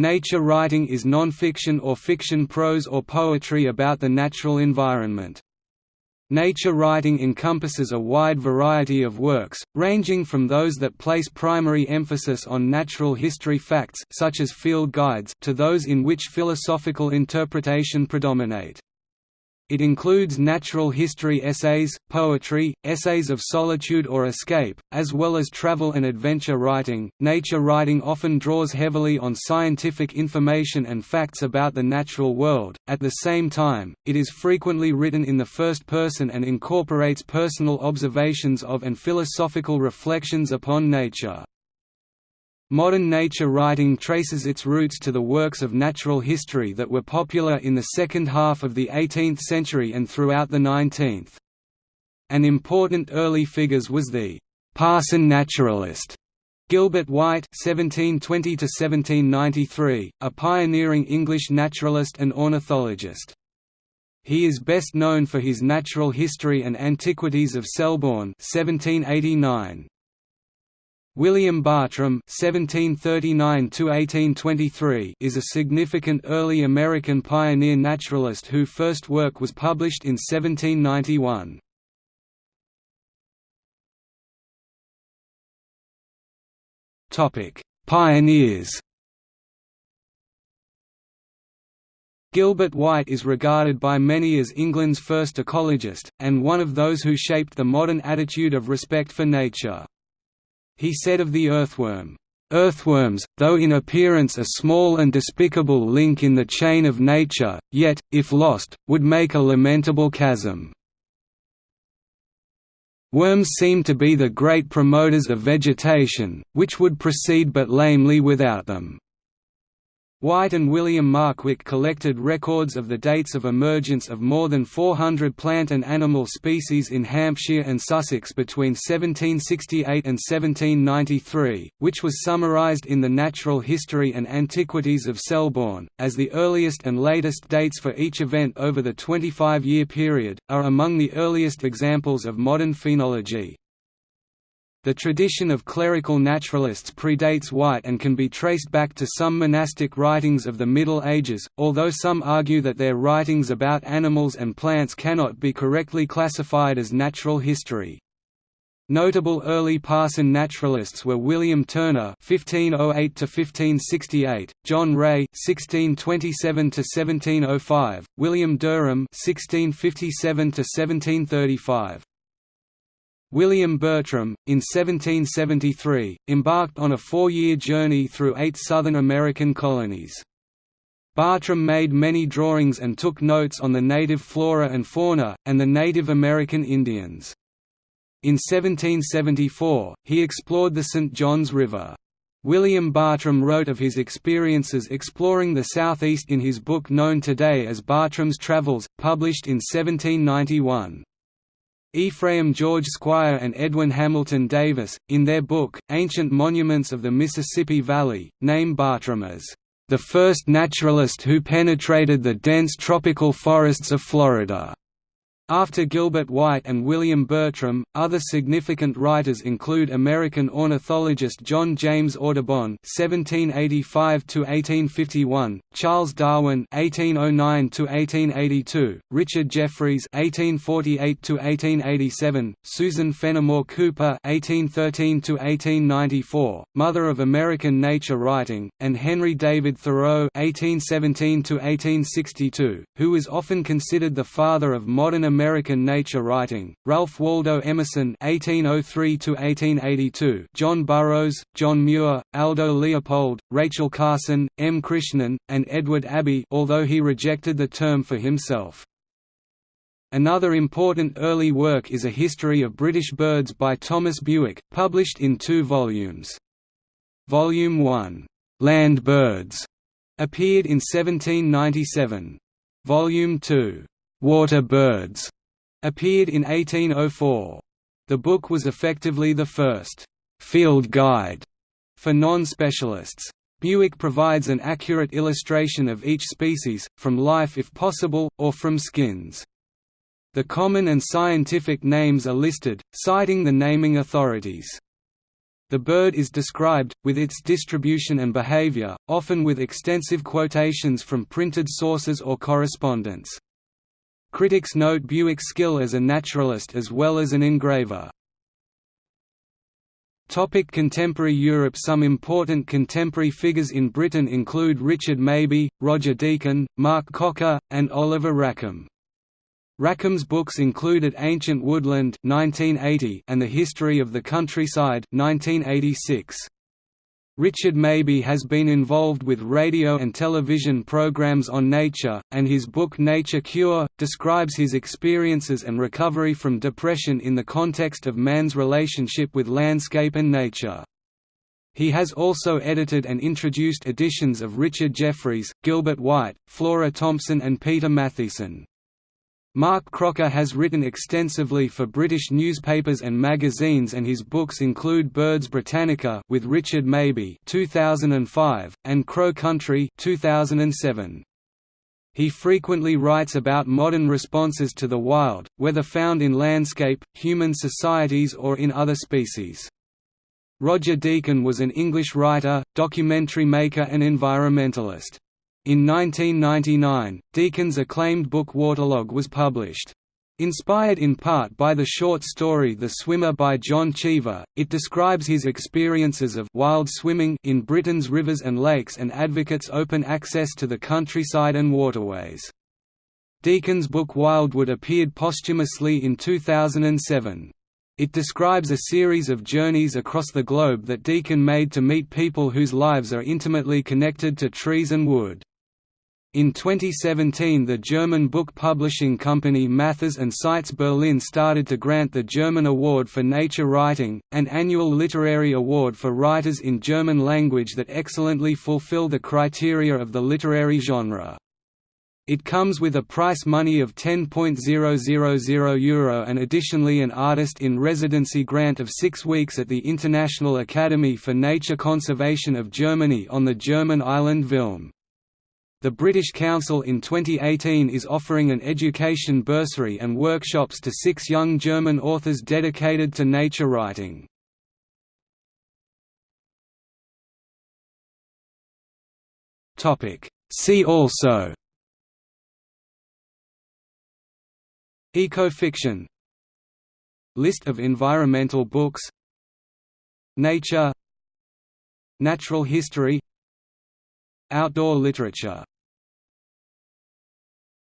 Nature writing is non-fiction or fiction prose or poetry about the natural environment. Nature writing encompasses a wide variety of works, ranging from those that place primary emphasis on natural history facts such as field guides to those in which philosophical interpretation predominate. It includes natural history essays, poetry, essays of solitude or escape, as well as travel and adventure writing. Nature writing often draws heavily on scientific information and facts about the natural world. At the same time, it is frequently written in the first person and incorporates personal observations of and philosophical reflections upon nature. Modern nature writing traces its roots to the works of natural history that were popular in the second half of the 18th century and throughout the 19th. An important early figure was the «parson naturalist» Gilbert White (1720–1793), a pioneering English naturalist and ornithologist. He is best known for his Natural History and Antiquities of Selborne (1789). William Bartram (1739–1823) is a significant early American pioneer naturalist whose first work was published in 1791. Topic: Pioneers. Gilbert White is regarded by many as England's first ecologist, and one of those who shaped the modern attitude of respect for nature. He said of the earthworm, Earthworms, though in appearance a small and despicable link in the chain of nature, yet, if lost, would make a lamentable chasm. Worms seem to be the great promoters of vegetation, which would proceed but lamely without them. White and William Markwick collected records of the dates of emergence of more than 400 plant and animal species in Hampshire and Sussex between 1768 and 1793, which was summarised in the Natural History and Antiquities of Selborne, as the earliest and latest dates for each event over the 25-year period, are among the earliest examples of modern phenology. The tradition of clerical naturalists predates White and can be traced back to some monastic writings of the Middle Ages, although some argue that their writings about animals and plants cannot be correctly classified as natural history. Notable early parson naturalists were William Turner (1508–1568), John Ray (1627–1705), William Derham (1657–1735). William Bartram, in 1773, embarked on a four-year journey through eight Southern American colonies. Bartram made many drawings and took notes on the native flora and fauna, and the Native American Indians. In 1774, he explored the St. Johns River. William Bartram wrote of his experiences exploring the southeast in his book known today as Bartram's Travels, published in 1791. Ephraim George Squier and Edwin Hamilton Davis, in their book, Ancient Monuments of the Mississippi Valley, name Bartram as, "...the first naturalist who penetrated the dense tropical forests of Florida." After Gilbert White and William Bartram, other significant writers include American ornithologist John James Audubon (1785–1851), Charles Darwin (1809–1882), Richard Jefferies (1848–1887), Susan Fenimore Cooper (1813–1894), mother of American nature writing, and Henry David Thoreau (1817–1862), who is often considered the father of modern American American nature writing, Ralph Waldo Emerson (1803–1882), John Burroughs, John Muir, Aldo Leopold, Rachel Carson, M. Krishnan, and Edward Abbey, although he rejected the term for himself. Another important early work is A History of British Birds by Thomas Bewick, published in two volumes. Volume 1, Land Birds, appeared in 1797. Volume 2, Water Birds appeared in 1804. The book was effectively the first field guide for non-specialists. Bewick provides an accurate illustration of each species, from life if possible, or from skins. The common and scientific names are listed, citing the naming authorities. The bird is described, with its distribution and behavior, often with extensive quotations from printed sources or correspondence. Critics note Bewick's skill as a naturalist as well as an engraver. Topic contemporary Europe Some important contemporary figures in Britain include Richard Mabey, Roger Deakin, Mark Cocker, and Oliver Rackham. Rackham's books included Ancient Woodland 1980 and The History of the Countryside 1986. Richard Mabey has been involved with radio and television programs on nature, and his book Nature Cure, describes his experiences and recovery from depression in the context of man's relationship with landscape and nature. He has also edited and introduced editions of Richard Jefferies, Gilbert White, Flora Thompson and Peter Matthiessen. Mark Cocker has written extensively for British newspapers and magazines and his books include Birds Britannica with Richard Mabey 2005 and Crow Country 2007. He frequently writes about modern responses to the wild, whether found in landscape, human societies or in other species. Roger Deakin was an English writer, documentary maker and environmentalist. In 1999, Deakin's acclaimed book Waterlog was published. Inspired in part by the short story The Swimmer by John Cheever, it describes his experiences of wild swimming in Britain's rivers and lakes and advocates open access to the countryside and waterways. Deakin's book Wildwood appeared posthumously in 2007. It describes a series of journeys across the globe that Deakin made to meet people whose lives are intimately connected to trees and wood. In 2017 the German book publishing company Matthes Seitz Berlin started to grant the German Award for Nature Writing, an annual literary award for writers in German language that excellently fulfill the criteria of the literary genre. It comes with a price money of €10.000 Euro and additionally an artist in residency grant of six weeks at the International Academy for Nature Conservation of Germany on the German island Vilm. The British Council in 2018 is offering an education bursary and workshops to six young German authors dedicated to nature writing. See also Ecofiction List of environmental books Nature Natural history Outdoor literature